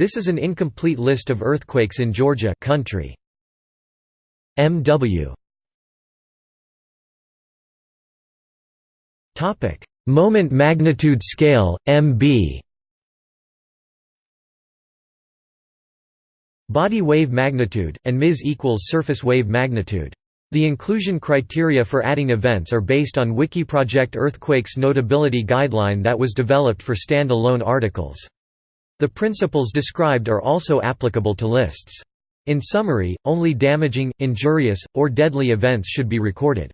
This is an incomplete list of earthquakes in Georgia country. MW Topic: Moment magnitude scale MB Body wave magnitude and ms equals surface wave magnitude. The inclusion criteria for adding events are based on Wikiproject Earthquakes Notability Guideline that was developed for stand-alone articles. The principles described are also applicable to lists. In summary, only damaging, injurious, or deadly events should be recorded.